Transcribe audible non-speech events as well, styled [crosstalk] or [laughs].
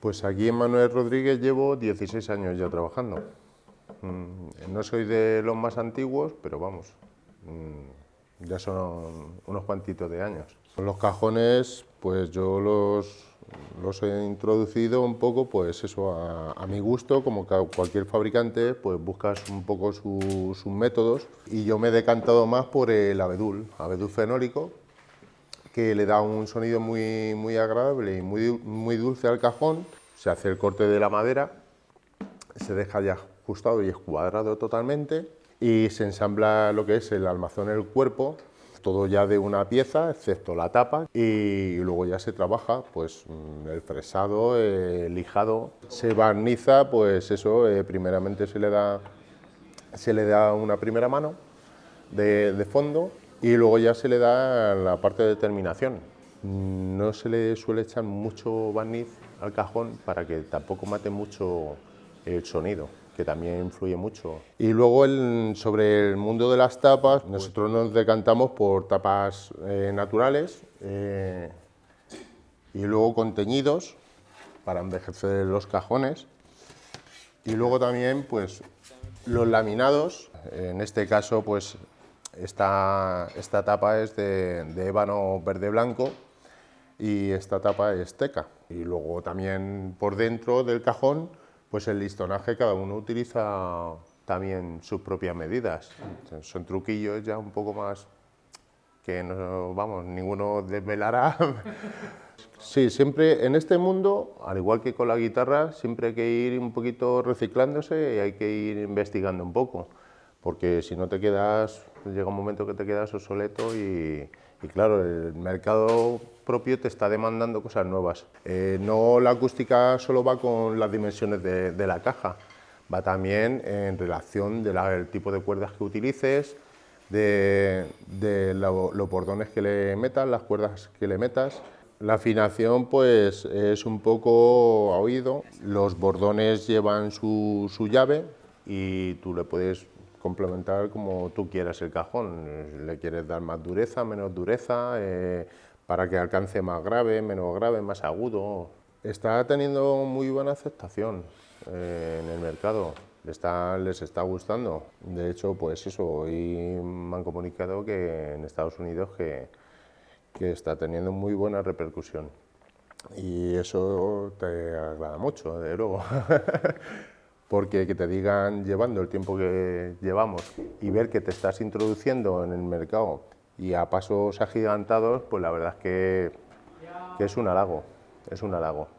Pues aquí en Manuel Rodríguez llevo 16 años ya trabajando. Mm, no soy de los más antiguos, pero vamos, mm, ya son unos cuantitos de años. Los cajones, pues yo los, los he introducido un poco, pues eso, a, mi gusto, como cualquier fabricante, pues buscas un poco sus métodos y yo me he decantado más por el abedul, abedul fenólico, que le da un sonido muy, muy agradable y muy, muy dulce al cajón. Se hace el corte de la madera, se deja ya ajustado y escuadrado totalmente y se ensambla lo que es el almazón, el cuerpo, todo ya de una pieza, excepto la tapa, y luego ya se trabaja pues mm, el fresado, el lijado, se barniza, pues eso, eh, primeramente se le, da, se le da una primera mano de, de fondo y luego ya se le da la parte de terminación. No se le suele echar mucho barniz al cajón para que tampoco mate mucho el sonido que también influye mucho. Y luego sobre el mundo de las tapas, nosotros nos decantamos por tapas eh, naturales eh, y luego con teñidos para envejecer los cajones. Y luego también pues los laminados, en este caso pues esta, esta tapa es de, de ébano verde-blanco y esta tapa es teca. Y luego también por dentro del cajón pues el listonaje cada uno utiliza también sus propias medidas. Son truquillos ya un poco más que no, vamos, ninguno desvelará. [laughs] Sí, siempre en este mundo, al igual que con la guitarra, siempre hay que ir un poquito reciclándose y hay que ir investigando un poco, porque si no te quedas, llega un momento que te quedas obsoleto y, y claro, el mercado propio te está demandando cosas nuevas. Eh, no la acústica solo va con las dimensiones de, la caja, va también en relación del tipo de cuerdas que utilices, de, los bordones que le metas, las cuerdas que le metas. La afinación pues es un poco a oído, los bordones llevan su, su llave y tú le puedes complementar como tú quieras el cajón. Le quieres dar más dureza, menos dureza, eh, para que alcance más grave, menos grave, más agudo. Está teniendo muy buena aceptación eh, en el mercado. Está, les está gustando. De hecho, pues eso, hoy me han comunicado que en Estados Unidos que, que está teniendo muy buena repercusión. Y eso te agrada mucho, de luego. [laughs] porque que te digan llevando el tiempo que llevamos y ver que te estás introduciendo en el mercado y a pasos agigantados, pues la verdad es que, que es un halago, es un halago.